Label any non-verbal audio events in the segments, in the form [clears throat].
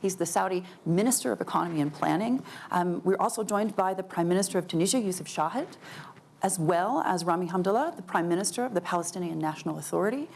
He's the Saudi Minister of Economy and Planning. Um, we're also joined by the Prime Minister of Tunisia, Youssef Chahed, as well as Rami Hamdallah, the Prime Minister of the Palestinian National Authority.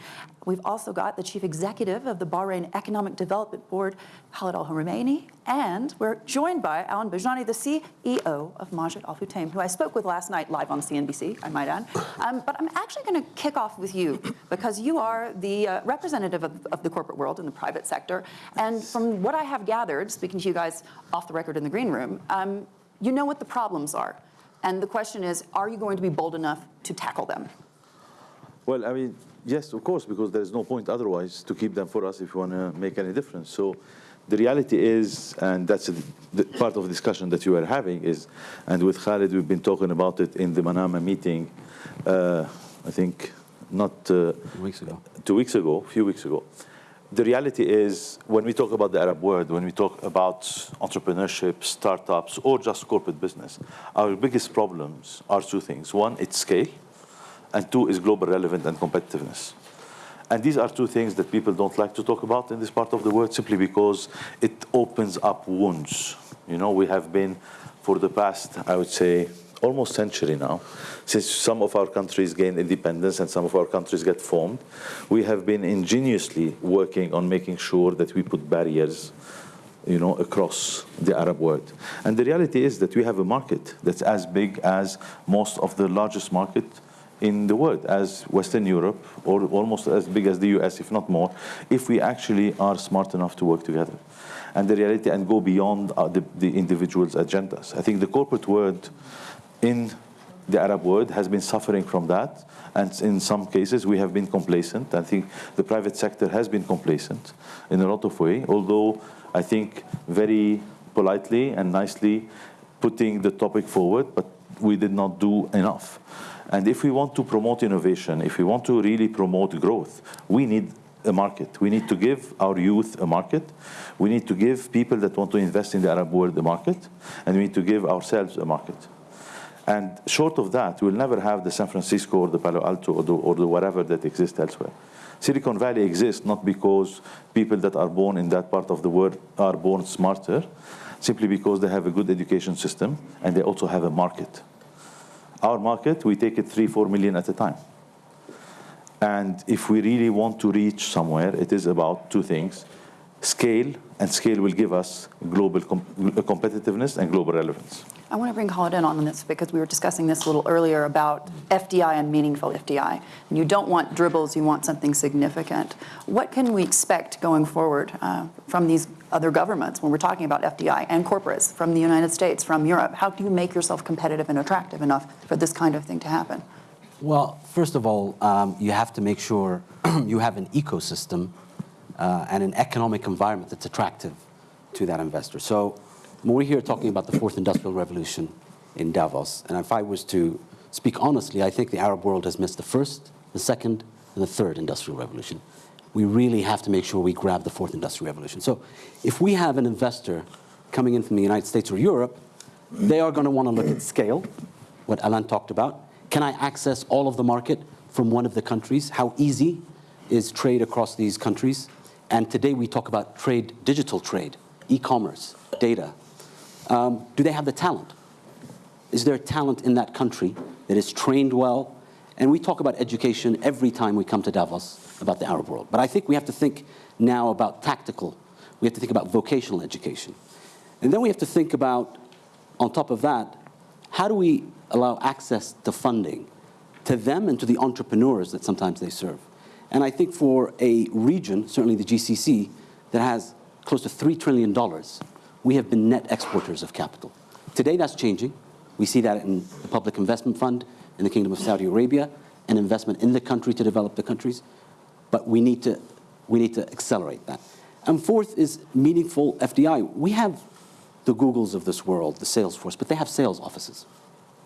We've also got the Chief Executive of the Bahrain Economic Development Board, Khalid Al Rumaihi, and we're joined by Alan Bejjani, the CEO of Majid Al Futtaim, who I spoke with last night live on CNBC, I might add. Um, but I'm actually going to kick off with you because you are the uh, representative of, of the corporate world in the private sector. And from what I have gathered, speaking to you guys off the record in the green room, um, you know what the problems are. And the question is, are you going to be bold enough to tackle them? Well, I mean, yes, of course, because there's no point otherwise to keep them for us if you want to make any difference. So the reality is, and that's the part of the discussion that you are having is, and with Khalid, we've been talking about it in the Manama meeting, uh, I think not uh, two weeks ago. Two weeks ago, a few weeks ago the reality is when we talk about the Arab world, when we talk about entrepreneurship, startups, or just corporate business, our biggest problems are two things. One, it's scale, and two is global relevance and competitiveness. And these are two things that people don't like to talk about in this part of the world simply because it opens up wounds. You know, we have been, for the past, I would say, almost century now, since some of our countries gained independence and some of our countries get formed, we have been ingeniously working on making sure that we put barriers you know, across the Arab world. And the reality is that we have a market that's as big as most of the largest market in the world, as Western Europe, or almost as big as the US, if not more, if we actually are smart enough to work together. And the reality, and go beyond uh, the, the individual's agendas. I think the corporate world in the Arab world has been suffering from that. And in some cases, we have been complacent. I think the private sector has been complacent in a lot of ways, although I think very politely and nicely putting the topic forward, but we did not do enough. And if we want to promote innovation, if we want to really promote growth, we need a market. We need to give our youth a market. We need to give people that want to invest in the Arab world a market. And we need to give ourselves a market. And short of that, we'll never have the San Francisco or the Palo Alto or the, or the whatever that exists elsewhere. Silicon Valley exists not because people that are born in that part of the world are born smarter, simply because they have a good education system and they also have a market. Our market, we take it three, four million at a time. And if we really want to reach somewhere, it is about two things. Scale, and scale will give us global com competitiveness and global relevance. I want to bring Khalid in on this because we were discussing this a little earlier about FDI and meaningful FDI. And you don't want dribbles, you want something significant. What can we expect going forward uh, from these other governments when we're talking about FDI and corporates from the United States, from Europe? How do you make yourself competitive and attractive enough for this kind of thing to happen? Well, first of all, um, you have to make sure [clears throat] you have an ecosystem uh, and an economic environment that's attractive to that investor. So we're here talking about the fourth industrial revolution in Davos, and if I was to speak honestly, I think the Arab world has missed the first, the second, and the third industrial revolution. We really have to make sure we grab the fourth industrial revolution. So if we have an investor coming in from the United States or Europe, they are going to want to look at scale, what Alan talked about. Can I access all of the market from one of the countries? How easy is trade across these countries? And today we talk about trade, digital trade, e-commerce, data, um, do they have the talent? Is there talent in that country that is trained well? And we talk about education every time we come to Davos about the Arab world. But I think we have to think now about tactical. We have to think about vocational education. And then we have to think about, on top of that, how do we allow access to funding to them and to the entrepreneurs that sometimes they serve? And I think for a region, certainly the GCC, that has close to $3 trillion we have been net exporters of capital. Today that's changing. We see that in the Public Investment Fund in the Kingdom of Saudi Arabia, and investment in the country to develop the countries. But we need to, we need to accelerate that. And fourth is meaningful FDI. We have the Googles of this world, the Salesforce, but they have sales offices.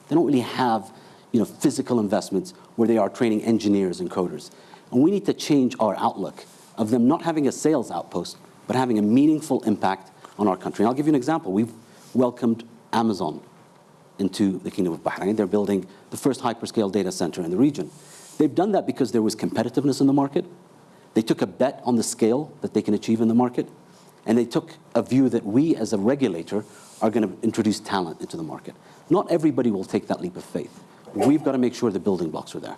They don't really have you know, physical investments where they are training engineers and coders. And we need to change our outlook of them not having a sales outpost, but having a meaningful impact on our country. And I'll give you an example. We've welcomed Amazon into the Kingdom of Bahrain. They're building the first hyperscale data center in the region. They've done that because there was competitiveness in the market. They took a bet on the scale that they can achieve in the market. and they took a view that we as a regulator are going to introduce talent into the market. Not everybody will take that leap of faith. We've got to make sure the building blocks are there.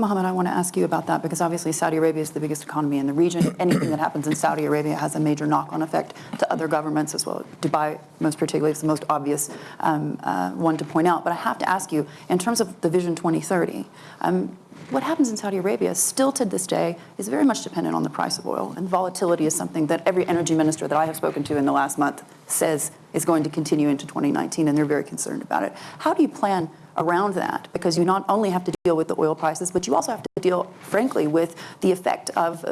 Mohammed, I want to ask you about that because obviously Saudi Arabia is the biggest economy in the region. Anything that happens in Saudi Arabia has a major knock-on effect to other governments as well. Dubai, most particularly, is the most obvious um, uh, one to point out. But I have to ask you, in terms of the Vision 2030, um, what happens in Saudi Arabia still to this day is very much dependent on the price of oil. And volatility is something that every energy minister that I have spoken to in the last month says is going to continue into 2019, and they're very concerned about it. How do you plan around that? Because you not only have to deal with the oil prices, but you also have to deal, frankly, with the effect of,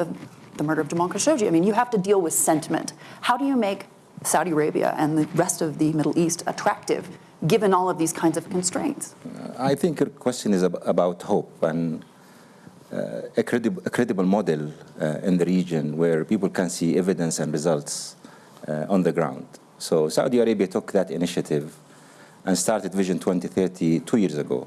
the murder of Jamal Khashoggi. I mean, you have to deal with sentiment. How do you make Saudi Arabia and the rest of the Middle East attractive given all of these kinds of constraints? I think your question is ab about hope and uh, a, credible, a, credible, model uh, in the region where people can see evidence and results uh, on the ground. So Saudi Arabia took that initiative and started Vision 2030 two years ago.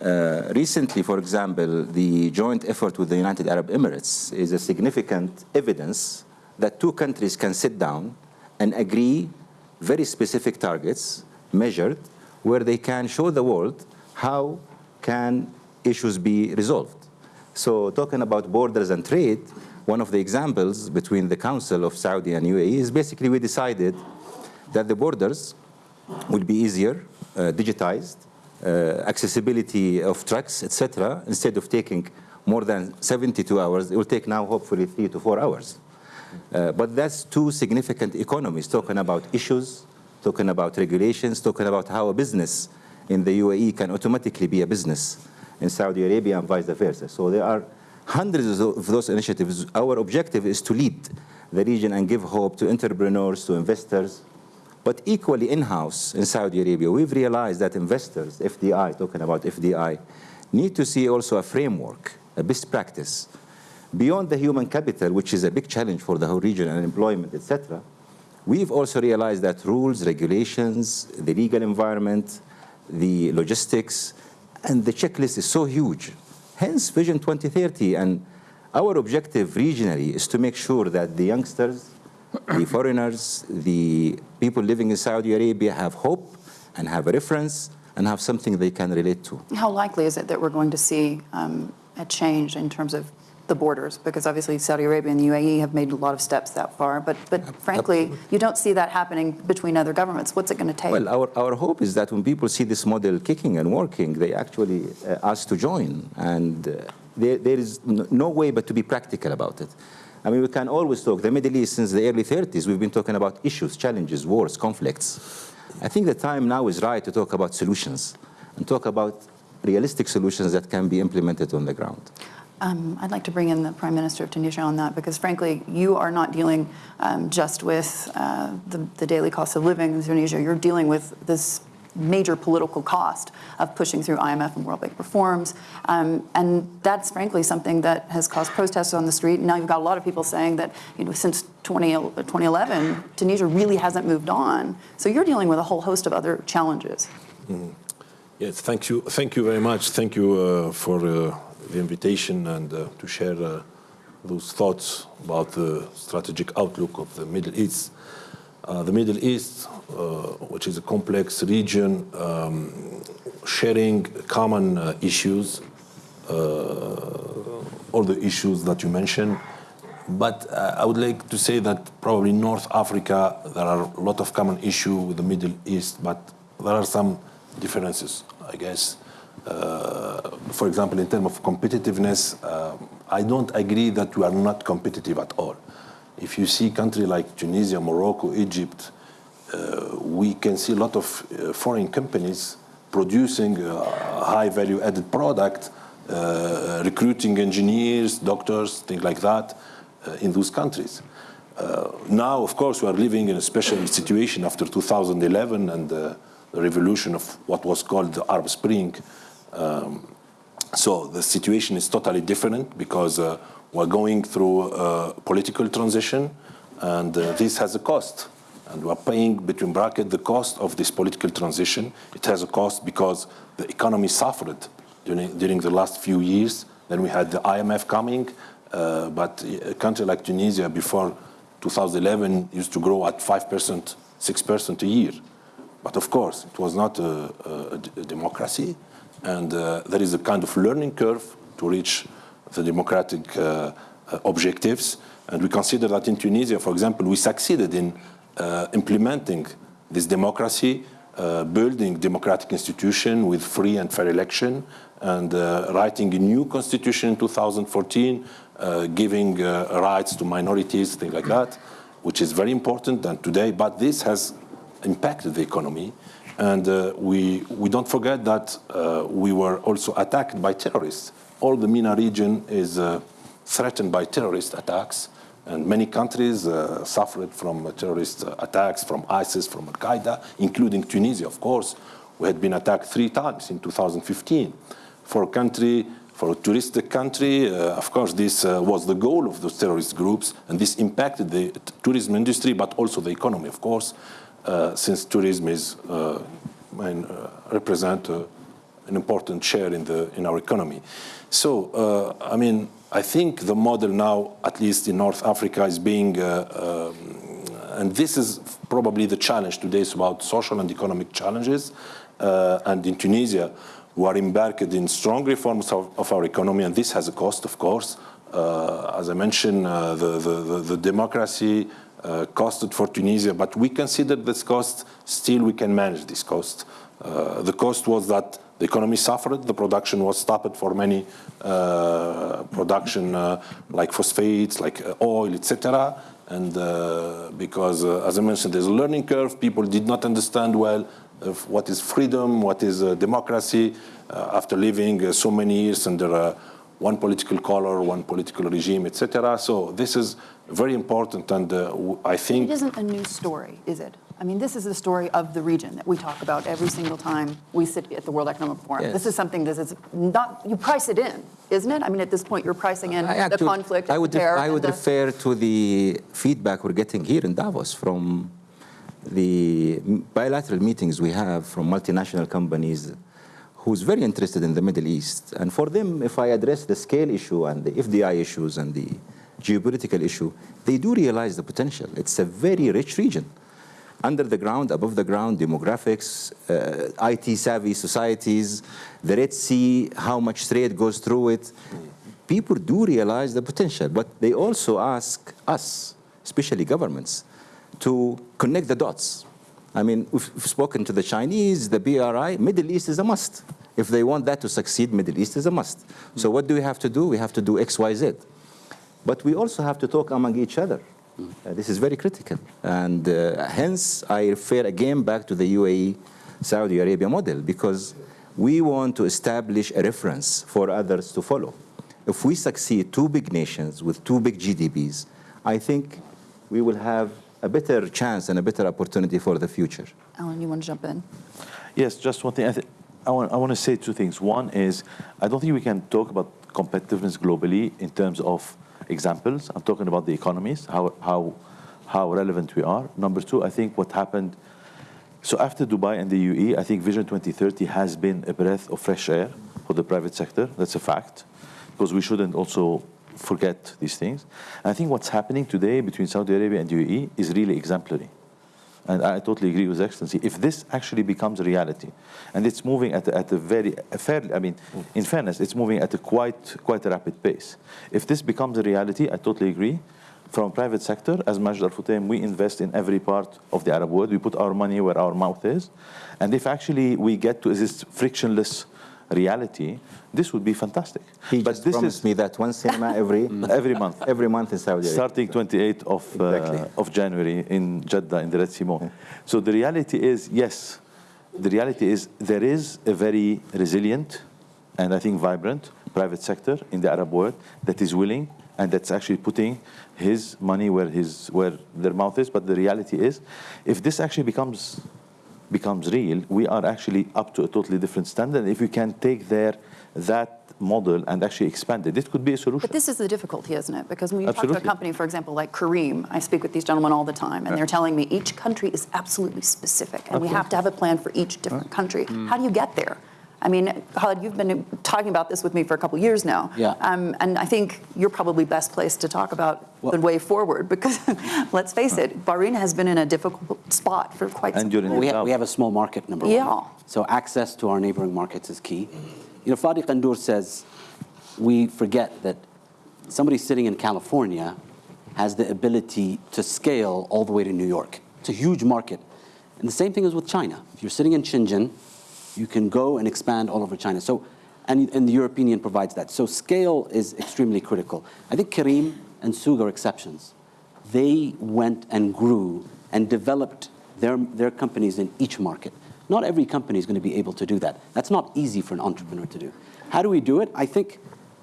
Uh, recently, for example, the joint effort with the United Arab Emirates is a significant evidence that two countries can sit down and agree very specific targets measured where they can show the world how can issues be resolved. So talking about borders and trade, one of the examples between the Council of Saudi and UAE is basically we decided that the borders will be easier, uh, digitized, uh, accessibility of trucks, etc. Instead of taking more than 72 hours, it will take now hopefully three to four hours. Uh, but that's two significant economies talking about issues talking about regulations, talking about how a business in the UAE can automatically be a business in Saudi Arabia and vice versa. So there are hundreds of those initiatives. Our objective is to lead the region and give hope to entrepreneurs, to investors, but equally in-house in Saudi Arabia, we've realized that investors, FDI, talking about FDI, need to see also a framework, a best practice. Beyond the human capital, which is a big challenge for the whole region and employment, etc., We've also realized that rules, regulations, the legal environment, the logistics, and the checklist is so huge. Hence Vision 2030. And our objective regionally is to make sure that the youngsters, the foreigners, the people living in Saudi Arabia have hope and have a reference and have something they can relate to. How likely is it that we're going to see um, a change in terms of the borders, because obviously Saudi Arabia and the UAE have made a lot of steps that far. But, but frankly, you don't see that happening between other governments. What's it going to take? Well, our, our hope is that when people see this model kicking and working, they actually uh, ask to join. And uh, there, there is no way but to be practical about it. I mean, we can always talk. The Middle East, since the early 30s, we've been talking about issues, challenges, wars, conflicts. I think the time now is right to talk about solutions and talk about realistic solutions that can be implemented on the ground. Um, I'd like to bring in the Prime Minister of Tunisia on that because, frankly, you are not dealing um, just with uh, the, the, daily cost of living in Tunisia. You're dealing with this major political cost of pushing through IMF and World Bank reforms. Um, and that's, frankly, something that has caused protests on the street. now you've got a lot of people saying that, you know, since 20, 2011, Tunisia really hasn't moved on. So you're dealing with a whole host of other challenges. Mm. Yes, thank you. Thank you very much. Thank you uh, for uh, the invitation and uh, to share uh, those thoughts about the strategic outlook of the Middle East. Uh, the Middle East, which is a complex region, um, sharing common issues, all the issues that you mentioned, but uh, I would like to say that probably North Africa, there are a lot of common issue with the Middle East, but there are some differences, I guess. Uh, for example, in terms of competitiveness, uh, I don't agree that we are not competitive at all. If you see countries like Tunisia, Morocco, Egypt, uh, we can see a lot of uh, foreign companies producing a high value added product, uh, recruiting engineers, doctors, things like that uh, in those countries. now, of course, we are living in a special situation after 2011 and the revolution of what was called the Arab Spring, um, so the situation is totally different because uh, we're going through a political transition and uh, this has a cost. And we're paying between bracket the cost of this political transition. It has a cost because the economy suffered during, during the last few years. Then we had the IMF coming, uh, but a country like Tunisia before 2011 used to grow at 5%, 6% a year. But of course, it was not a democracy, and uh, there is a kind of learning curve to reach the democratic uh, uh, objectives. And we consider that in Tunisia, for example, we succeeded in implementing this democracy, uh, building democratic institution with free and fair election, and uh, writing a new constitution in 2014, uh, giving uh, rights to minorities, things like that, which is very important and today. But this has impacted the economy. And uh, we, we don't forget that uh, we were also attacked by terrorists. All the MENA region is uh, threatened by terrorist attacks. And many countries uh, suffered from terrorist attacks from ISIS, from Al Qaeda, including Tunisia, of course. We had been attacked three times in 2015. For a country, for a touristic country, uh, of course, this uh, was the goal of those terrorist groups, and this impacted the tourism industry, but also the economy, of course, uh, since tourism is uh, and, uh, represent an important share in the in our economy. So, uh, I mean, I think the model now, at least in North Africa, is being, uh, um, and this is probably the challenge today. is about social and economic challenges, uh, and in Tunisia, we are embarked in strong reforms of, of our economy, and this has a cost, of course. Uh, as I mentioned, uh, the, the, the, democracy uh, costed for Tunisia, but we consider this cost, still we can manage this cost. Uh, the cost was that the economy suffered, the production was stopped for many uh, production uh, like phosphates, like uh, oil, etc. And because, as I mentioned, there's a learning curve, people did not understand well what is freedom, what is democracy, after living so many years under one political color, one political regime, etc. So this is very important, and uh, I think It isn't a new story, is it? I mean, this is the story of the region that we talk about every single time we sit at the World Economic Forum. Yes. This is something that is not, you price it in, isn't it? I mean, at this point, you're pricing in I the actually- conflict, I would. I would refer to the feedback we're getting here in Davos from the bilateral meetings we have from multinational companies who's very interested in the Middle East. And for them, if I address the scale issue and the FDI issues and the geopolitical issue, they do realize the potential. It's a very rich region. Under the ground, above the ground, demographics, uh, IT savvy societies, the Red Sea, how much trade goes through it. People do realize the potential, but they also ask us, especially governments, to connect the dots. I mean, we've we've spoken to the Chinese, the BRI, Middle East is a must. If they want that to succeed, Middle East is a must. So what do we have to do? We have to do X, Y, Z. But we also have to talk among each other. Uh, this is very critical. And uh, hence, I refer again back to the UAE Saudi Arabia model because we want to establish a reference for others to follow. If we succeed, two big nations with two big GDPs, I think we will have a better chance and a better opportunity for the future. Alan, you want to jump in? Yes, just one thing. I, th- I, want, I want to say two things. One is, I don't think we can talk about competitiveness globally in terms of examples. I'm talking about the economies, how, how, how relevant we are. Number two, I think what happened, so after Dubai and the UAE, I think Vision 2030 has been a breath of fresh air for the private sector. That's a fact, because we shouldn't also forget these things. And I think what's happening today between Saudi Arabia and the UAE is really exemplary. And I totally agree with Excellency. If this actually becomes a reality, and it's moving at a, at a very a fairly, I mean, in fairness, it's moving at a quite quite a rapid pace. If this becomes a reality, I totally agree. From private sector, as Majid Al Futtaim, we invest in every part of the Arab world. We put our money where our mouth is, and if actually we get to this frictionless reality, this would be fantastic. He but just this promised is me that one cinema every, [laughs] every month. every month in Saudi Arabia. Starting 28th of, Exactly. uh, of January in Jeddah in the Red Sea Mall. So the reality is, yes, the reality is there is a very resilient and I think vibrant private sector in the Arab world that is willing and that's actually putting his money where his where their mouth is. But the reality is, if this actually becomes becomes real, we are actually up to a totally different standard. If we can take there that model and actually expand it, it could be a solution. But this is the difficulty, isn't it? Because when you talk to a company, for example, like Careem, I speak with these gentlemen all the time, and they're telling me each country is absolutely specific, and we have to have a plan for each different country. Mm. How do you get there? I mean, Khalid, you've been talking about this with me for a couple years now. Yeah. Um, and I think you're probably best placed to talk about Well- the way forward because [laughs] let's face it, Bahrain has been in a difficult spot for quite some And you're in Well, we, the have, we have a small market, number one. Yeah. So access to our neighboring markets is key. You know, Fadi Ghandour says we forget that somebody sitting in California has the ability to scale all the way to New York. It's a huge market. And the same thing is with China. If you're sitting in Shenzhen, you can go and expand all over China. So, and, and the European Union provides that. So scale is extremely critical. I think Careem and Souq are exceptions. They went and grew and developed their, their companies in each market. Not every company is going to be able to do that. That's not easy for an entrepreneur to do. How do we do it? I think,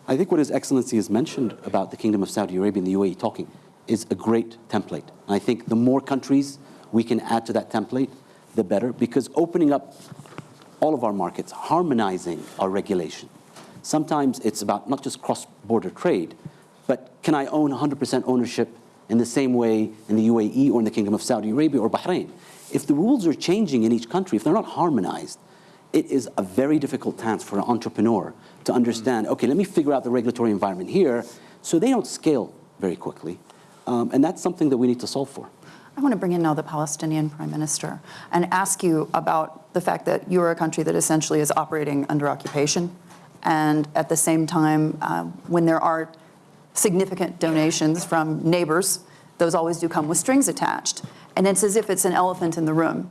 I think what His Excellency has mentioned about the Kingdom of Saudi Arabia and the UAE talking is a great template. And I think the more countries we can add to that template, the better, because opening up all of our markets, harmonizing our regulation. Sometimes it's about not just cross-border trade, but can I own 100% ownership in the same way in the UAE or in the Kingdom of Saudi Arabia or Bahrain? If the rules are changing in each country, if they're not harmonized, it is a very difficult task for an entrepreneur to understand, okay, let me figure out the regulatory environment here, so they don't scale very quickly. Um, and that's something that we need to solve for. I want to bring in now the Palestinian prime minister and ask you about the fact that you're a country that essentially is operating under occupation. And at the same time, uh, when there are significant donations from neighbors, those always do come with strings attached. And it's as if it's an elephant in the room.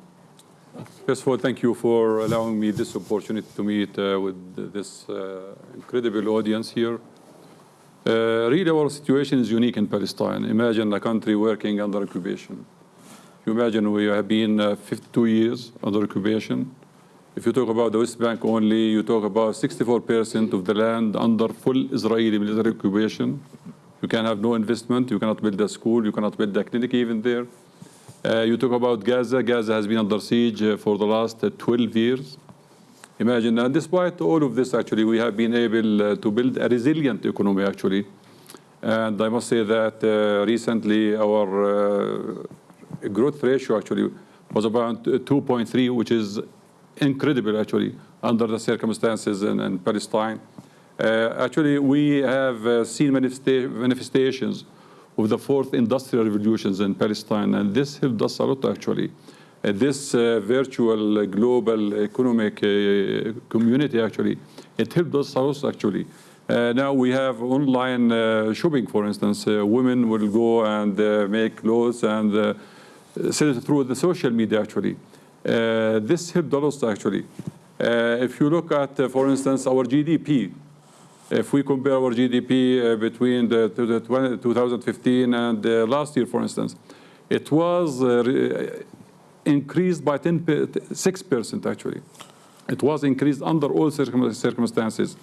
First of all, thank you for allowing me this opportunity to meet uh, with this uh, incredible audience here. Uh, really, our situation is unique in Palestine. Imagine a country working under occupation. You imagine we have been uh, 52 years under occupation. If you talk about the West Bank only, you talk about 64% of the land under full Israeli military occupation. You can have no investment, you cannot build a school, you cannot build a clinic even there. Uh, you talk about Gaza. Gaza has been under siege uh, for the last uh, 12 years. Imagine, and despite all of this, actually, we have been able uh, to build a resilient economy, actually. And I must say that uh, recently our growth ratio actually was about 2.3, which is incredible, actually, under the circumstances in, in Palestine. Uh, actually, we have uh, seen manifesta- manifestations of the fourth industrial revolutions in Palestine, and this helped us a lot, actually. Uh, this uh, virtual uh, global economic uh, community, actually, it helped us a lot, actually. Now we have online shopping, for instance. Women will go and make clothes and through the social media, actually. Uh, this helped a lot, actually. Uh, if you look at, uh, for instance, our GDP, if we compare our GDP between the, the 20, 2015 and last year, for instance, it was increased by 10, 6% actually. It was increased under all circumstances.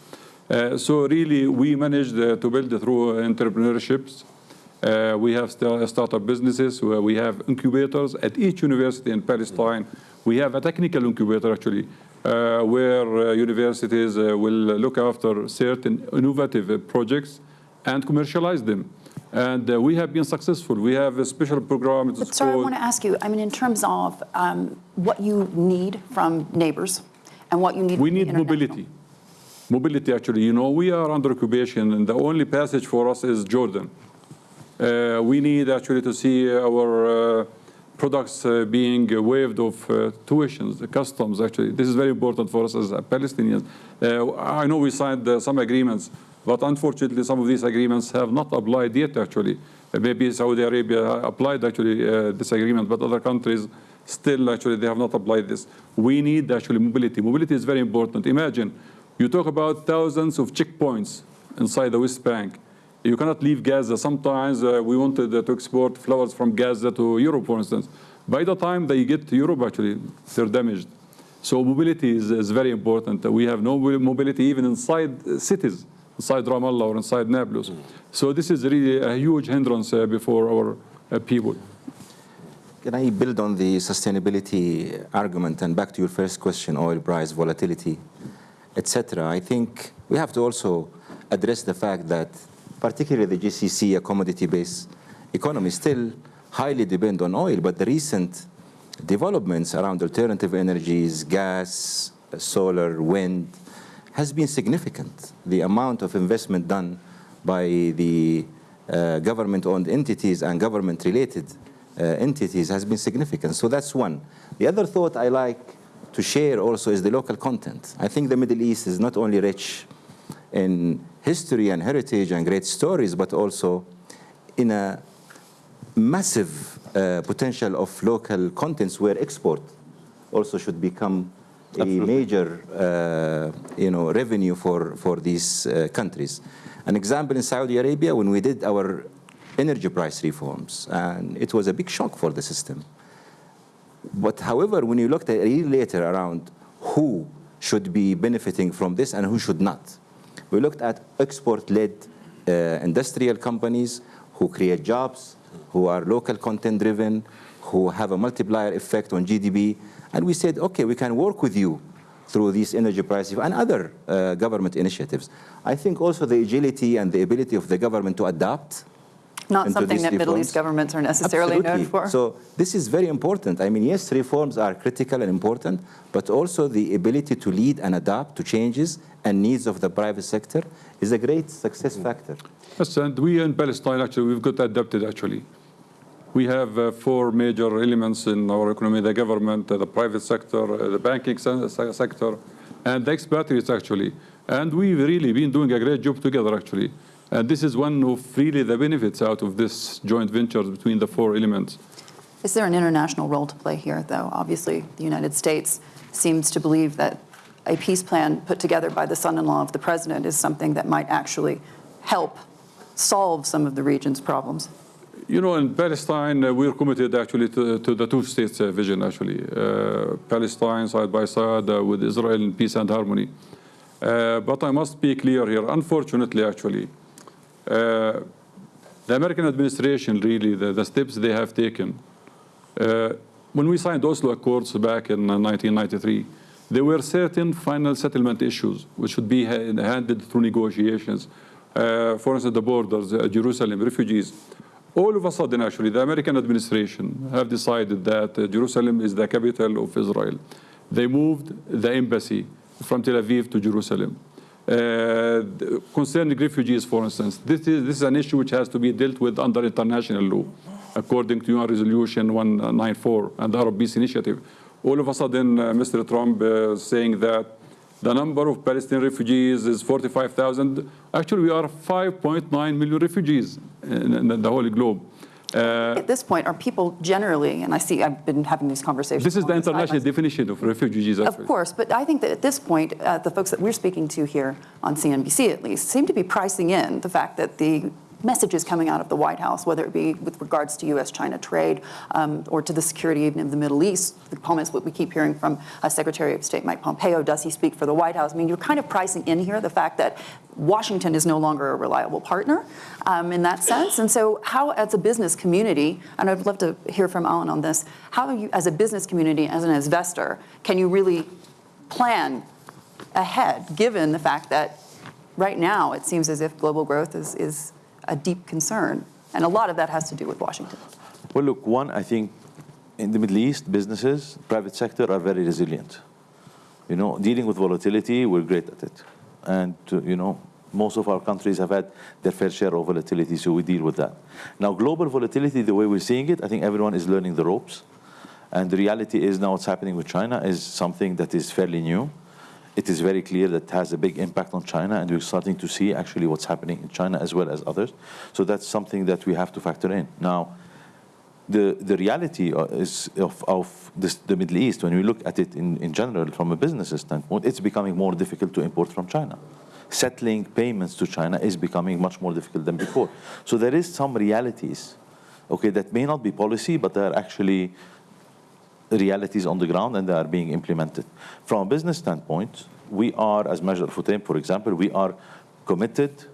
Uh, so really, we managed uh, to build through entrepreneurships. Uh, we have st- startup businesses. Where we have incubators at each university in Palestine. We have a technical incubator actually, uh, where uh, universities uh, will look after certain innovative uh, projects and commercialize them. And uh, we have been successful. We have a special program. It's But, sir, I want to ask you, I mean, in terms of um, what you need from neighbors and what you need We need mobility. Mobility, actually. You know, we are under occupation, and the only passage for us is Jordan. Uh, we need actually to see our uh, products uh, being waived of uh, tuitions, the customs, actually. This is very important for us as Palestinians. Uh, I know we signed uh, some agreements, but unfortunately, some of these agreements have not applied yet, actually. Maybe Saudi Arabia applied, actually, this agreement, but other countries still, actually, they have not applied this. We need, actually, mobility. Mobility is very important. Imagine, you talk about thousands of checkpoints inside the West Bank. You cannot leave Gaza. Sometimes uh, we wanted uh, to export flowers from Gaza to Europe, for instance. By the time they get to Europe, actually, they're damaged. So mobility is, is very important. We have no mobility even inside cities, inside Ramallah or inside Nablus. So this is really a huge hindrance uh, before our uh, people. Can I build on the sustainability argument and back to your first question, oil price volatility, etc.? I think we have to also address the fact that particularly the GCC, a commodity-based economy, still highly depend on oil, but the recent developments around alternative energies, gas, solar, wind, has been significant. The amount of investment done by the uh, government-owned entities and government-related uh, entities has been significant. So that's one. The other thought I like to share also is the local content. I think the Middle East is not only rich in history and heritage and great stories, but also in a massive uh, potential of local contents where export also should become a major uh, you know, revenue for, for these uh, countries. An example in Saudi Arabia, when we did our energy price reforms, and it was a big shock for the system. But however, when you looked at a year later around who should be benefiting from this and who should not, we looked at export-led uh, industrial companies who create jobs, who are local content driven, who have a multiplier effect on GDP. And we said, okay, we can work with you through these energy prices and other uh, government initiatives. I think also the agility and the ability of the government to adapt Not into something these that Middle. East governments are necessarily known for. So this is very important. I mean, yes, reforms are critical and important, but also the ability to lead and adapt to changes and needs of the private sector is a great success factor. Yes, and we in Palestine, actually, we've got adapted, actually. We have uh, four major elements in our economy, the government, uh, the private sector, uh, the banking se- se- sector, and the expatriates, actually. And we've really been doing a great job together, actually. And this is one of really the benefits out of this joint venture between the four elements. Is there an international role to play here, though? Obviously, the United States seems to believe that a peace plan put together by the son-in-law of the president is something that might actually help solve some of the region's problems. You know, in Palestine, uh, we're committed actually to, to the two states uh, vision, actually. Uh, Palestine side by side uh, with Israel in peace and harmony. Uh, but I must be clear here, unfortunately, actually, uh, the American administration, really, the, the steps they have taken, uh, when we signed Oslo Accords back in uh, 1993, there were certain final settlement issues which should be ha- handled through negotiations. Uh, for instance, the borders, uh, Jerusalem, refugees. All of a sudden, actually, the American administration have decided that uh, Jerusalem is the capital of Israel. They moved the embassy from Tel Aviv to Jerusalem. Uh, concerning refugees, for instance, this is, this is an issue which has to be dealt with under international law, according to UN Resolution 194 and the Arab Peace Initiative. All of a sudden, uh, Mr. Trump uh, saying that the number of Palestinian refugees is 45,000. Actually, we are 5.9 million refugees in, in the whole globe. Uh, At this point, are people generally, and I see I've been having these conversations. this is the international definition of refugees. Of Actually. course, but I think that at this point, uh, the folks that we're speaking to here on CNBC at least seem to be pricing in the fact that the messages coming out of the White House, whether it be with regards to U.S.-China trade um, or to the security even of the Middle East, the comments that we keep hearing from uh, Secretary of State Mike Pompeo, does he speak for the White House? I mean, you're kind of pricing in here the fact that Washington is no longer a reliable partner um, in that sense. And so how, as a business community, and I'd love to hear from Alan on this, how you, as a business community, as an investor, can you really plan ahead, given the fact that right now it seems as if global growth is, is a deep concern. And a lot of that has to do with Washington. Well, look, one, I think in the Middle East, businesses, private sector are very resilient. You know, dealing with volatility, we're great at it. And, uh, you know, most of our countries have had their fair share of volatility, so we deal with that. Now, global volatility, the way we're seeing it, I think everyone is learning the ropes. And the reality is now what's happening with China is something that is fairly new. It is very clear that has a big impact on China, and we're starting to see actually what's happening in China as well as others. So that's something that we have to factor in. Now, the, the reality uh, is of, of this, the Middle East, when we look at it in, in general from a business standpoint, it's becoming more difficult to import from China. Settling payments to China is becoming much more difficult than before. So there is some realities, okay, that may not be policy, but they are actually realities on the ground and they are being implemented. From a business standpoint, we are, as Majid Al Futtaim, for example, we are committed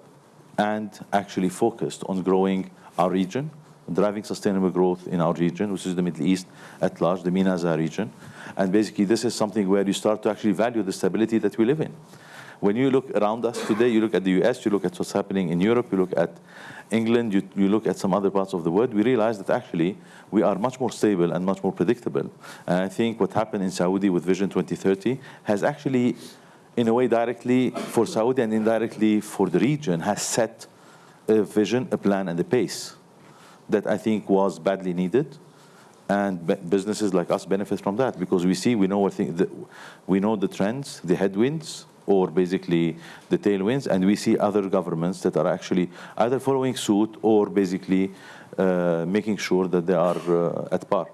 and actually focused on growing our region, driving sustainable growth in our region, which is the Middle East at large, the MENA region. And basically, this is something where you start to actually value the stability that we live in. When you look around us today, you look at the US, you look at what's happening in Europe, you look at England, you, you look at some other parts of the world, we realize that actually we are much more stable and much more predictable. And I think what happened in Saudi with Vision 2030 has actually, in a way, directly for Saudi and indirectly for the region, has set a vision, a plan, and a pace that I think was badly needed. And businesses like us benefit from that because we see, we know, we know the trends, the headwinds, or basically the tailwinds, and we see other governments that are actually either following suit or basically uh, making sure that they are uh, at par.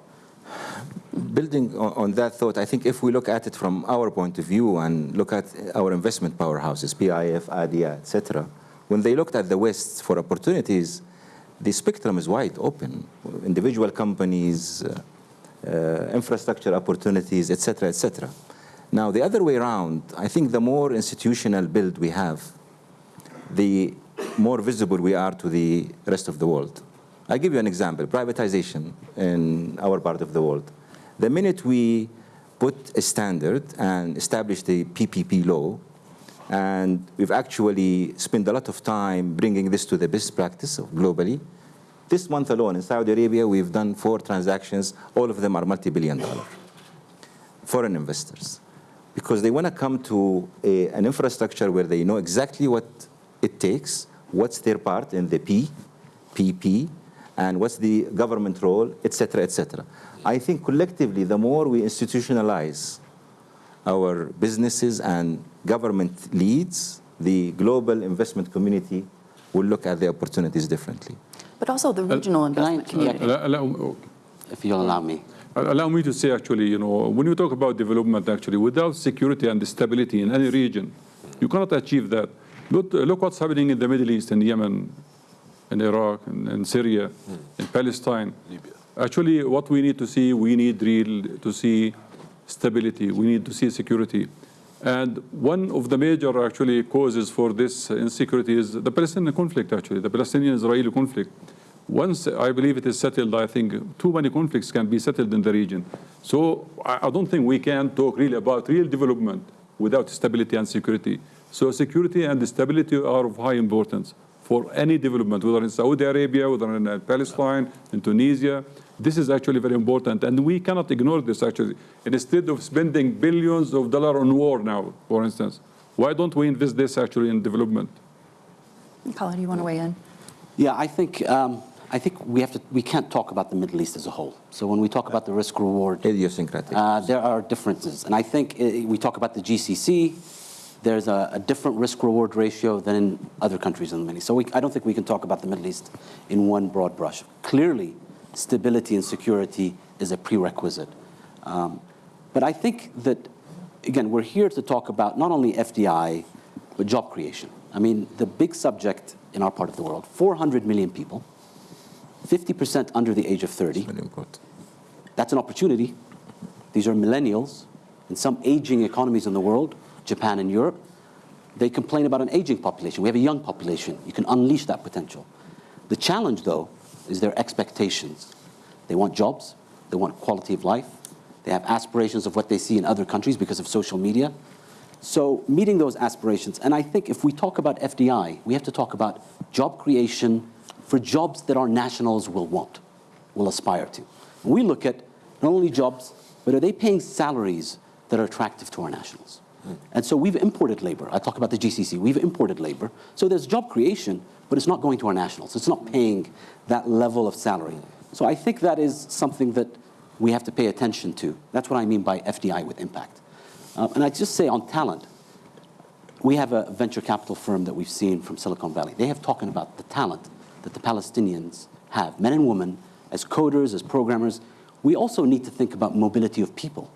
Building on, on that thought, I think if we look at it from our point of view and look at our investment powerhouses, PIF, ADIA, etc., when they looked at the West for opportunities, the spectrum is wide open. Individual companies, uh, uh, infrastructure opportunities, etc., etc. Now, the other way around, I think the more institutional build we have, the more visible we are to the rest of the world. I'll give you an example privatization in our part of the world. The minute we put a standard and established the PPP law, and we've actually spent a lot of time bringing this to the best practice globally. This month alone in Saudi Arabia, we've done four transactions. All of them are multi-billion dollar foreign investors because they want to come to a, an infrastructure where they know exactly what it takes, what's their part in the P, PP, and what's the government role, et cetera, et cetera. I think collectively, the more we institutionalize our businesses and government leads, the global investment community will look at the opportunities differently. But also the uh, regional investment Can I- community. Allow- allow- If you'll allow me. Uh, allow me to say, actually, you know, when you talk about development, actually, without security and stability in any region, you cannot achieve that. Look, uh, look what's happening in the Middle East, in Yemen, in Iraq, in, in Syria, hmm. in Palestine. Actually, what we need to see, we need real to see stability. We need to see security. And one of the major actually causes for this insecurity is the Palestinian conflict, actually, the Palestinian-Israeli conflict. Once I believe it is settled, I think too many conflicts can be settled in the region. So I I don't think we can talk really about real development without stability and security. So security and stability are of high importance for any development, whether in Saudi Arabia, whether in uh, Palestine, in Tunisia. This is actually very important, and we cannot ignore this actually. Instead of spending billions of dollars on war now, for instance, why don't we invest this actually in development? Colin, do you want to weigh in? Yeah, I think, um, I think we, have to, we can't talk about the Middle East as a whole. So when we talk about the risk reward, Idiosyncratic. uh, there are differences. And I think uh, we talk about the GCC, there's a, a different risk reward ratio than in other countries in the Middle East. So we, I don't think we can talk about the Middle East in one broad brush. Clearly, stability and security is a prerequisite. Um, but I think that, again, we're here to talk about not only FDI, but job creation. I mean, the big subject in our part of the world 400 million people, 50% under the age of 30. Very important. That's an opportunity. These are millennials in some aging economies in the world, Japan and Europe. They complain about an aging population. We have a young population. You can unleash that potential. The challenge, though, is their expectations. They want jobs, they want quality of life, they have aspirations of what they see in other countries because of social media. So, meeting those aspirations, and I think if we talk about FDI, we have to talk about job creation for jobs that our nationals will want, will aspire to. We look at not only jobs, but are they paying salaries that are attractive to our nationals? And so we've imported labor. I talk about the GCC. We've imported labor. So there's job creation, but it's not going to our nationals. It's not paying that level of salary. So I think that is something that we have to pay attention to. That's what I mean by FDI with impact. Uh, and I just say on talent, we have a venture capital firm that we've seen from Silicon Valley. They have talking about the talent that the Palestinians have, men and women, as coders, as programmers. We also need to think about mobility of people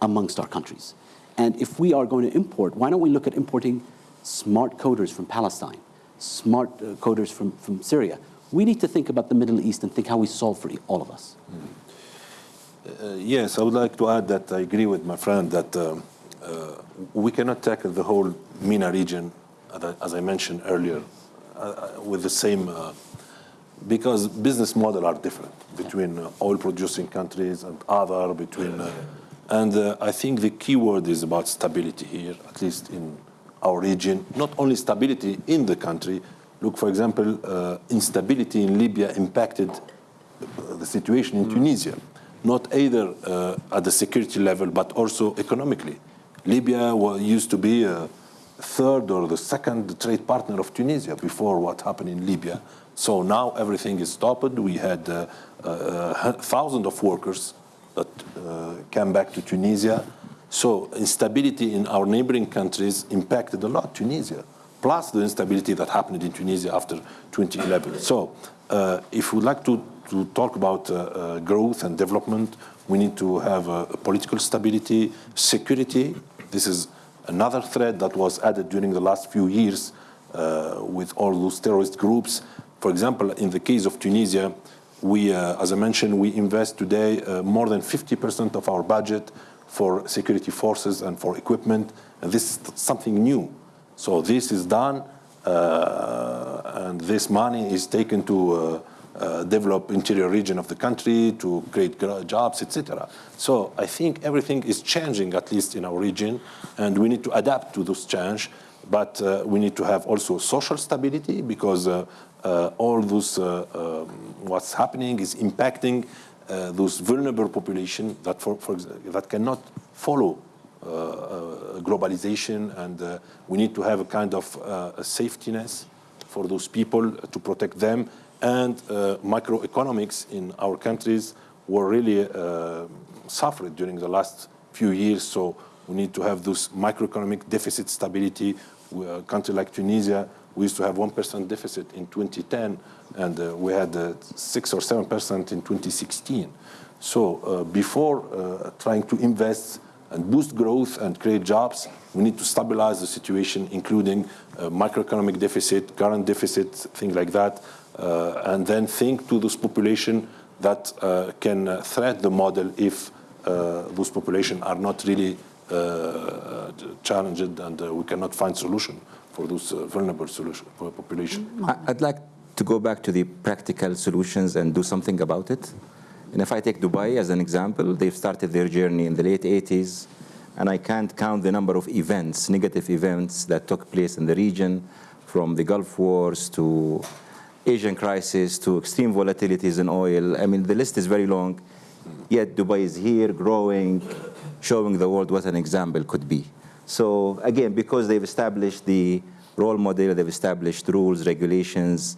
amongst our countries. And if we are going to import, why don't we look at importing smart coders from Palestine, smart uh, coders from, from Syria? We need to think about the Middle East and think how we solve for all of us. Uh, yes, I would like to add that I agree with my friend that um, uh, we cannot tackle the whole MENA region, as I, mentioned earlier, with the same, uh, because business models are different between uh, oil-producing countries and other, between, uh, and uh, I think the key word is about stability here, at least in our region, not only stability in the country. Look, for example, uh, instability in Libya impacted uh, the situation in Tunisia, not either uh, at the security level, but also economically. Libya wa- used to be a third or the second trade partner of Tunisia before what happened in Libya. So now everything is stopped. We had uh, uh, thousands of workers that uh, came back to Tunisia. So instability in our neighboring countries impacted a lot Tunisia, plus the instability that happened in Tunisia after 2011. So uh, if we'd like to, to talk about uh, uh, growth and development, we need to have uh, political stability, security. This is another threat that was added during the last few years uh, with all those terrorist groups. For example, in the case of Tunisia, we, uh, as I mentioned, we invest today uh, more than 50% of our budget for security forces and for equipment, and this is something new. So this is done, and this money is taken to uh, develop interior region of the country, to create jobs, etc. So I think everything is changing, at least in our region, and we need to adapt to this change. But uh, we need to have also social stability because uh, uh, all those uh, um, what's happening is impacting those vulnerable population that for, for that cannot follow globalization, and we need to have a kind of a safety net for those people to protect them. And uh, microeconomics in our countries were really uh, suffered during the last few years. So we need to have those microeconomic deficit stability. A country like Tunisia, we used to have 1% deficit in 2010, and uh, we had uh, 6 or 7% in 2016. So uh, before uh, trying to invest and boost growth and create jobs, we need to stabilize the situation, including uh, microeconomic deficit, current deficit, things like that, uh, and then think to those population that uh, can uh, threat the model if uh, those population are not really uh, challenged and uh, we cannot find solution for those uh, vulnerable solution, population. I'd like to go back to the practical solutions and do something about it. And if I take Dubai as an example, they've started their journey in the late 80s, and I can't count the number of events, negative events that took place in the region, from the Gulf Wars to Asian crisis to extreme volatilities in oil. I mean, the list is very long. Yet Dubai is here, growing, showing the world what an example could be. So again, because they've established the role model, they've established rules, regulations,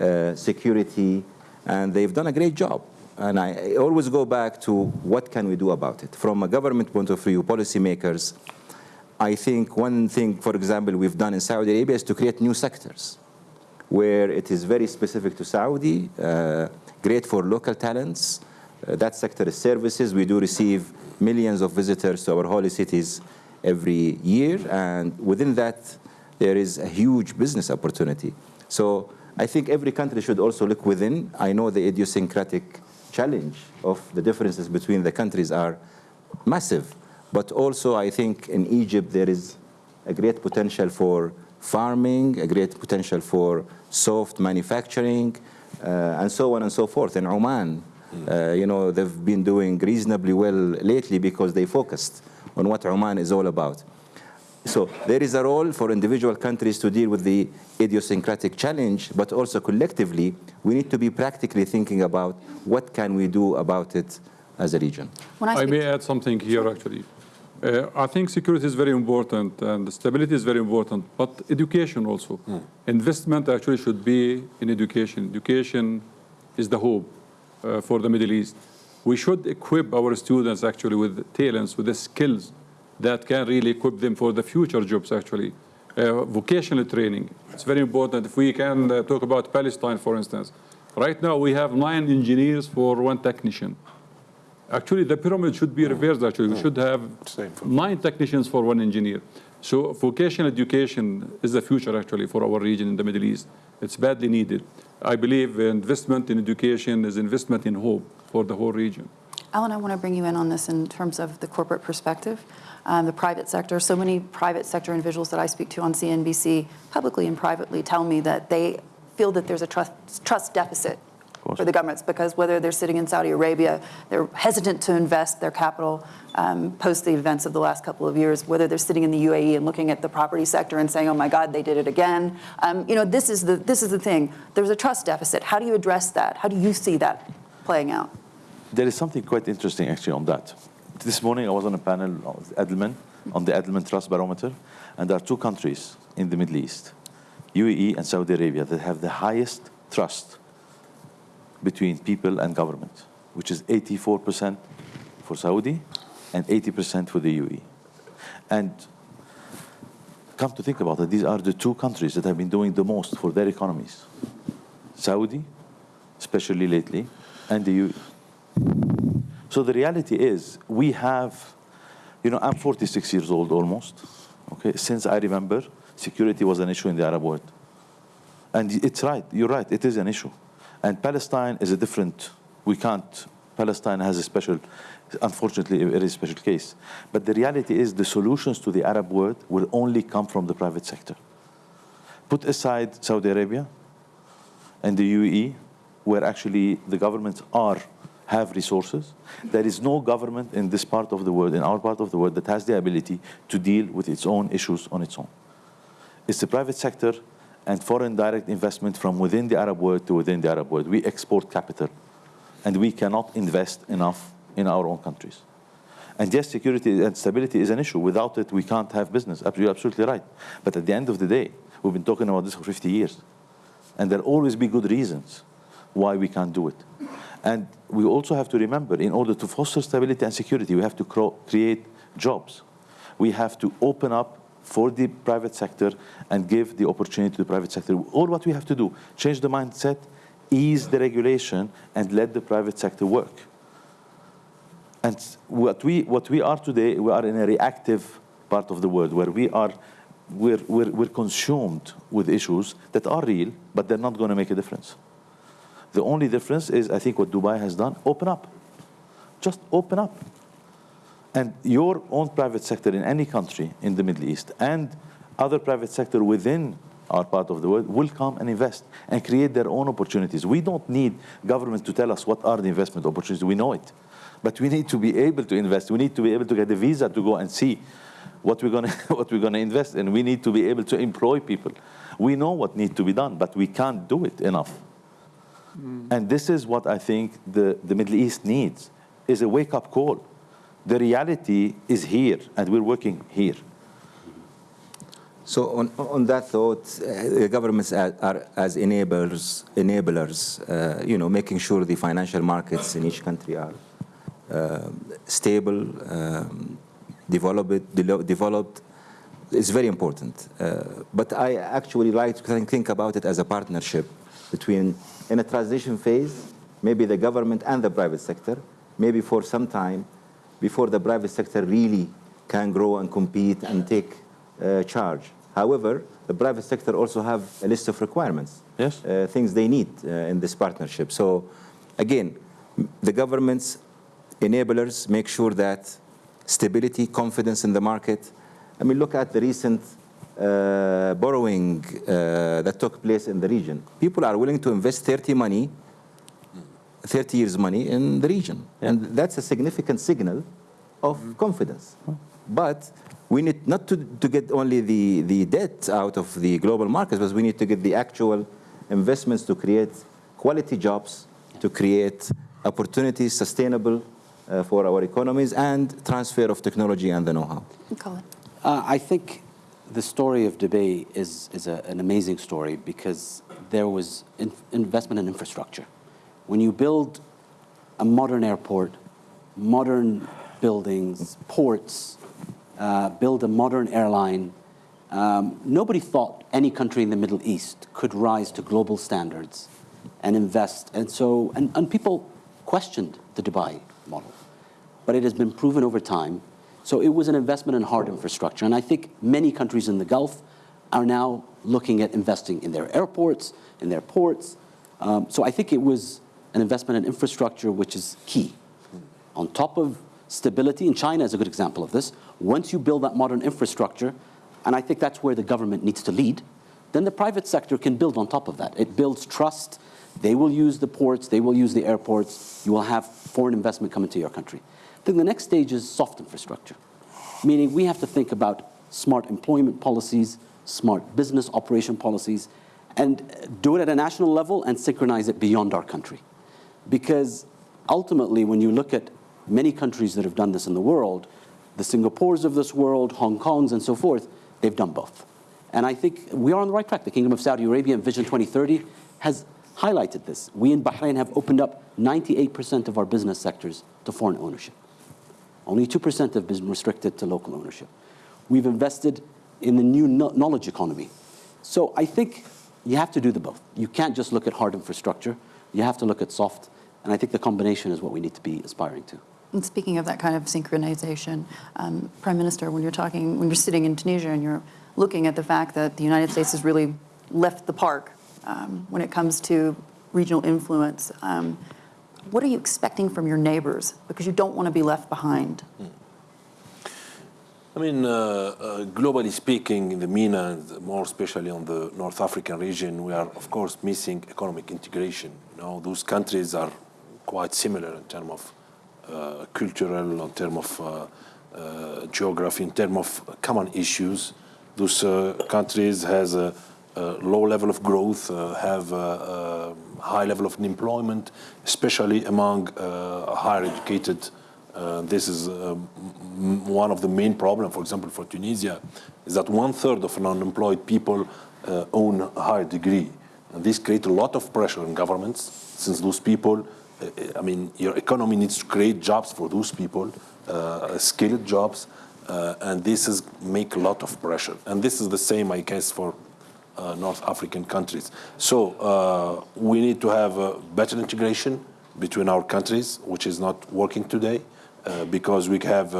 uh, security, and they've done a great job. And I, I always go back to what can we do about it? From a government point of view, policymakers, I think one thing, for example, we've done in Saudi Arabia is to create new sectors where it is very specific to Saudi, uh, great for local talents. Uh, that sector is services. We do receive millions of visitors to our holy cities every year, and within that, there is a huge business opportunity. So I think every country should also look within. I know the idiosyncratic challenge of the differences between the countries are massive, but also I think in Egypt there is a great potential for farming, a great potential for soft manufacturing, uh, and so on and so forth. In Oman, uh, you know, they've been doing reasonably well lately because they focused on what Oman is all about. So there is a role for individual countries to deal with the idiosyncratic challenge, but also collectively, we need to be practically thinking about what can we do about it as a region. When I I may add something here, actually. Uh, I think security is very important and stability is very important, but education also. Investment actually should be in education. Education is the hope uh, for the Middle East. We should equip our students actually with talents, with the skills that can really equip them for the future jobs, actually. Uh, vocational training, it's very important. If we can uh, talk about Palestine, for instance. Right now, we have nine engineers for one technician. Actually, the pyramid should be reversed, actually. We should have nine technicians for one engineer. So vocational education is the future, actually, for our region in the Middle East. It's badly needed. I believe investment in education is investment in hope for the whole region. Alain, I want to bring you in on this in terms of the corporate perspective, um, the private sector. So many private sector individuals that I speak to on CNBC, publicly and privately, tell me that they feel that there's a trust, trust deficit course. For the governments because whether they're sitting in Saudi Arabia, they're hesitant to invest their capital um, post the events of the last couple of years, whether they're sitting in the UAE and looking at the property sector and saying, oh my God, they did it again. Um, you know, this is, the, this is the thing. There's a trust deficit. How do you address that? How do you see that playing out? There is something quite interesting actually on that. This morning I was on a panel of Edelman, on the Edelman Trust Barometer, and there are two countries in the Middle East, UAE and Saudi Arabia, that have the highest trust between people and government, which is 84% for Saudi and 80% for the UAE. And come to think about it, these are the two countries that have been doing the most for their economies. Saudi, especially lately, and the UAE. So the reality is, we have, you know, I'm 46 years old almost. Okay, since I remember, security was an issue in the Arab world, and it's right. You're right. It is an issue, and Palestine is a different. We can't. Palestine has a special, unfortunately, a very special case. But the reality is, the solutions to the Arab world will only come from the private sector. Put aside Saudi Arabia and the UAE, where actually the governments are have resources. There is no government in this part of the world, in our part of the world, that has the ability to deal with its own issues on its own. It's the private sector and foreign direct investment from within the Arab world to within the Arab world. We export capital, and we cannot invest enough in our own countries. And yes, security and stability is an issue. Without it, we can't have business. You're absolutely right. But at the end of the day, we've been talking about this for 50 years. And there'll always be good reasons why we can't do it. And we also have to remember, in order to foster stability and security, we have to create jobs. We have to open up for the private sector and give the opportunity to the private sector. All what we have to do, change the mindset, ease the regulation, and let the private sector work. And what we, what we are today, we are in a reactive part of the world where we are we're, we're, we're consumed with issues that are real, but they're not going to make a difference. The only difference is, I think, what Dubai has done open up. Just open up. And your own private sector in any country in the Middle East and other private sector within our part of the world will come and invest and create their own opportunities. We don't need governments to tell us what are the investment opportunities. We know it. But we need to be able to invest. We need to be able to get a visa to go and see what we're going [laughs] to what we're going to invest in. We need to be able to employ people. We know what needs to be done, but we can't do it enough. Hmm. And this is what I think the, the Middle East needs, is a wake-up call. The reality is here, and we're working here. So on, on that thought, uh, governments are, are as enablers, enablers uh, you know, making sure the financial markets in each country are uh, stable, um, developed, de- developed. It's very important. Uh, but I actually like to think about it as a partnership between, in a transition phase, maybe the government and the private sector, maybe for some time, before the private sector really can grow and compete and take uh, charge. However, the private sector also have a list of requirements, Yes. uh, things they need uh, in this partnership. So, again, the government's enablers make sure that stability, confidence in the market. I mean, look at the recent uh, borrowing uh, that took place in the region. People are willing to invest 30 money, 30 years money in the region, and that's a significant signal of confidence. But we need not to, to get only the, the debt out of the global markets, but we need to get the actual investments to create quality jobs, to create opportunities sustainable uh, for our economies, and transfer of technology and the know-how. Khalid. Uh, I think the story of Dubai is, is a, an amazing story because there was in, investment in infrastructure. When you build a modern airport, modern buildings, ports, uh, build a modern airline, um, nobody thought any country in the Middle East could rise to global standards and invest. And so, and, and people questioned the Dubai model. But it has been proven over time. So it was an investment in hard infrastructure. And I think many countries in the Gulf are now looking at investing in their airports, in their ports. Um, so I think it was an investment in infrastructure which is key. On top of stability, and China is a good example of this, once you build that modern infrastructure, and I think that's where the government needs to lead, then the private sector can build on top of that. It builds trust, They will use the ports, they will use the airports, you will have foreign investment come into your country. Then the next stage is soft infrastructure, meaning we have to think about smart employment policies, smart business operation policies, and do it at a national level and synchronize it beyond our country. Because ultimately, when you look at many countries that have done this in the world, the Singapores of this world, Hong Kongs, and so forth, they've done both. And I think we are on the right track. The Kingdom of Saudi Arabia and Vision 2030 has highlighted this. We in Bahrain have opened up 98% of our business sectors to foreign ownership. Only 2% have been restricted to local ownership. We've invested in the new knowledge economy. So I think you have to do the both. You can't just look at hard infrastructure. You have to look at soft. And I think the combination is what we need to be aspiring to. And speaking of that kind of synchronization, um, Prime Minister, when you're talking, when you're sitting in Tunisia and you're looking at the fact that the United States has really left the park um, when it comes to regional influence, um, what are you expecting from your neighbors? Because you don't want to be left behind. I mean, uh, uh, globally speaking, in the MENA, and more especially on the North African region, we are, of course, missing economic integration. You know, those countries are quite similar in terms of uh, cultural, in terms of uh, uh, geography, in terms of common issues. Those uh, countries has a, a low level of growth, uh, have a, a high level of unemployment, especially among higher educated uh, this is uh, one of the main problems, for example, for Tunisia, is that one third of unemployed people uh, own a higher degree. And this creates a lot of pressure on governments, since those people, I mean, your economy needs to create jobs for those people, uh, skilled jobs, uh, and this is make a lot of pressure. And this is the same, I guess, for uh, North African countries. So we need to have better integration between our countries, which is not working today, because we have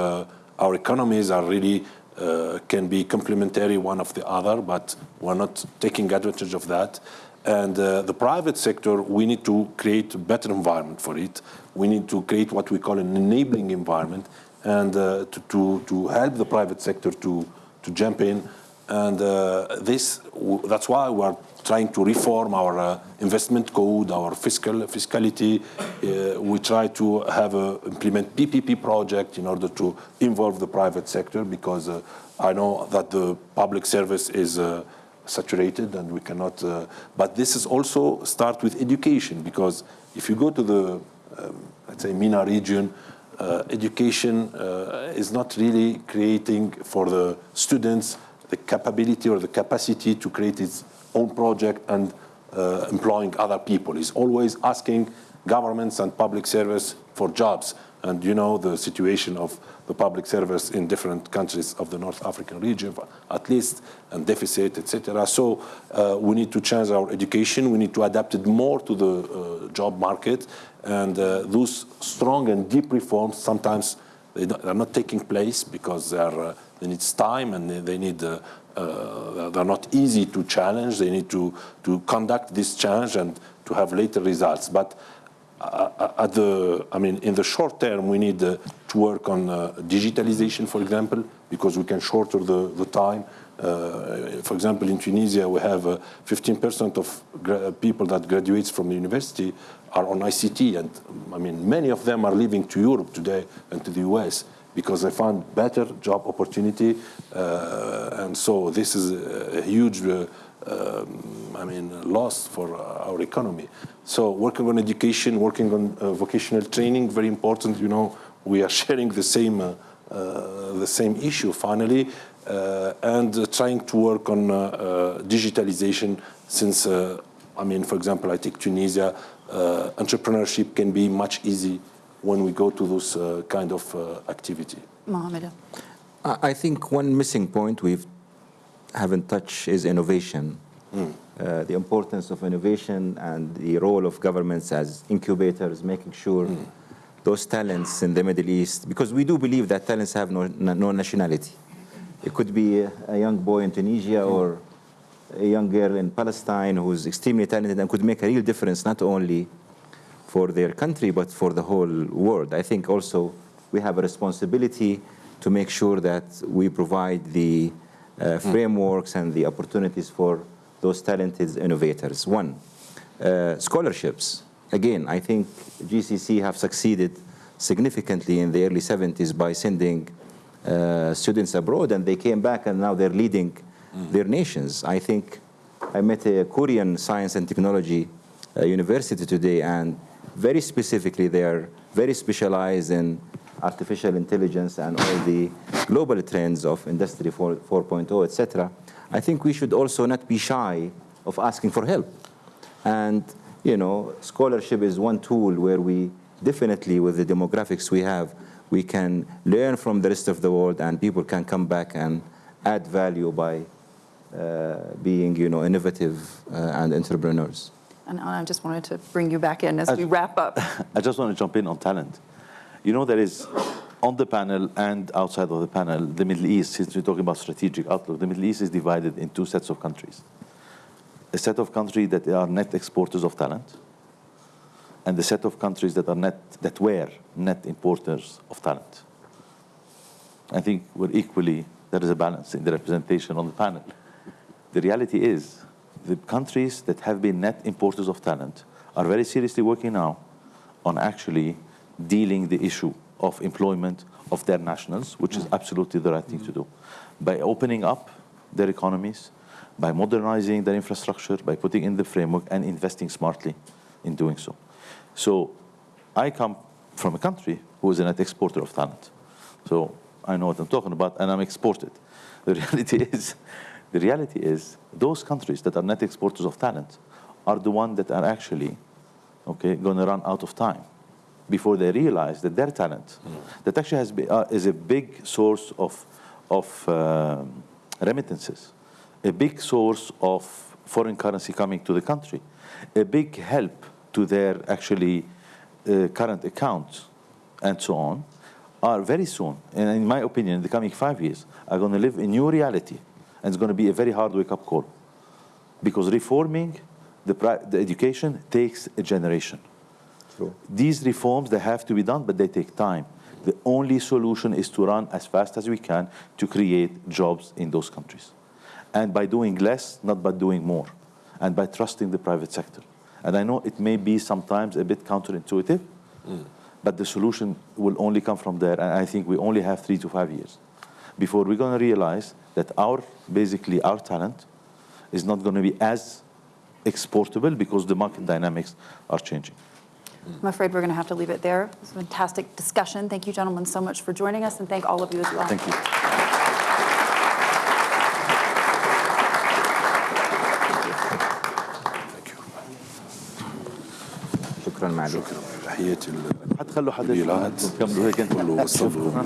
our economies are really uh, can be complementary one of the other, but we're not taking advantage of that. And uh, the private sector, we need to create a better environment for it. We need to create what we call an enabling environment, and uh, to, to to help the private sector to to jump in and uh, this, that's why we're trying to reform our uh, investment code, our fiscal fiscality. Uh, we try to have a implement PPP project in order to involve the private sector because uh, I know that the public service is saturated and we cannot. Uh, but this is also start with education because if you go to the um, let's say MENA region, uh, education uh, is not really creating for the students the capability or the capacity to create its own project and uh, employing other people. It's always asking governments and public service for jobs. And you know the situation of the public service in different countries of the North African region, at least, and deficit, etc. So uh, we need to change our education. We need to adapt it more to the uh, job market. And uh, those strong and deep reforms sometimes they they're not taking place because they are uh, they need time and they, they need uh, uh, they're not easy to challenge. They need to to conduct this challenge and to have later results. But uh, at the I mean in the short term we need uh, to work on uh, digitalization, for example, because we can shorten the the time. Uh, for example, in Tunisia, we have uh, 15% of people that graduates from the university are on ICT, and I mean many of them are leaving to Europe today and to the US because they found better job opportunity, uh, and so this is a, huge, uh, um, I mean, loss for uh, our economy. So working on education, working on uh, vocational training, very important. You know, we are [laughs] sharing the same uh, uh, the same issue finally, uh, and uh, trying to work on uh, uh, digitalization. Since uh, I mean, for example, I take Tunisia, uh, entrepreneurship can be much easy when we go to those uh, kind of uh, activity. Mohammed. I I think one missing point we've haven't touched is innovation. Hmm. Uh, the importance of innovation and the role of governments as incubators, making sure hmm. those talents in the Middle East, because we do believe that talents have no, no nationality. It could be a, a young boy in Tunisia hmm. or a young girl in Palestine who's extremely talented and could make a real difference not only for their country but for the whole world. I think also we have a responsibility to make sure that we provide the uh, frameworks and the opportunities for those talented innovators. One. Uh, scholarships. Again, I think GCC have succeeded significantly in the early 70s by sending uh, students abroad, and they came back, and now they're leading their nations. I think I met a Korean science and technology uh, university today, and very specifically, they are very specialized in artificial intelligence and all the global trends of Industry 4, etc. I think we should also not be shy of asking for help. And, you know, scholarship is one tool where we definitely, with the demographics we have, we can learn from the rest of the world and people can come back and add value by uh, being, you know, innovative uh, and entrepreneurs. And I just wanted to bring you back in as we wrap up. [laughs] I just want to jump in on talent. You know, there is on the panel and outside of the panel, the Middle East, since we're talking about strategic outlook, the Middle East is divided in two sets of countries. A set of countries that are net exporters of talent, and a set of countries that are net, that were net importers of talent. I think we're equally, there is a balance in the representation on the panel. The reality is, the countries that have been net importers of talent are very seriously working now on actually dealing the issue of employment of their nationals, which is absolutely the right thing to do, by opening up their economies, by modernizing their infrastructure, by putting in the framework and investing smartly in doing so. So I come from a country who is a net exporter of talent. So I know what I'm talking about, and I'm exported. The [laughs] reality is, the reality is, those countries that are net exporters of talent are the ones that are actually, okay, going to run out of time before they realize that their talent, that actually has uh, is a big source of of um, remittances, a big source of foreign currency coming to the country, a big help to their actually uh, current accounts, and so on, are very soon, and in my opinion, in the coming five years, are going to live in new reality, and it's going to be a very hard wake-up call, because reforming the, the education takes a generation. True. These reforms, they have to be done, but they take time. The only solution is to run as fast as we can to create jobs in those countries. And by doing less, not by doing more. And by trusting the private sector. And I know it may be sometimes a bit counterintuitive, mm. but the solution will only come from there. And I think we only have three to five years before we're going to realize that our, basically, our talent is not going to be as exportable because the market dynamics are changing. I'm afraid we're going to have to leave it there. It was a fantastic discussion. Thank you, gentlemen, so much for joining us, and thank all of you as well. Thank you. شكرا معلوم تحياتي هتخلوا حد ولي العهد كملوا هيك انتوا كله وصلوا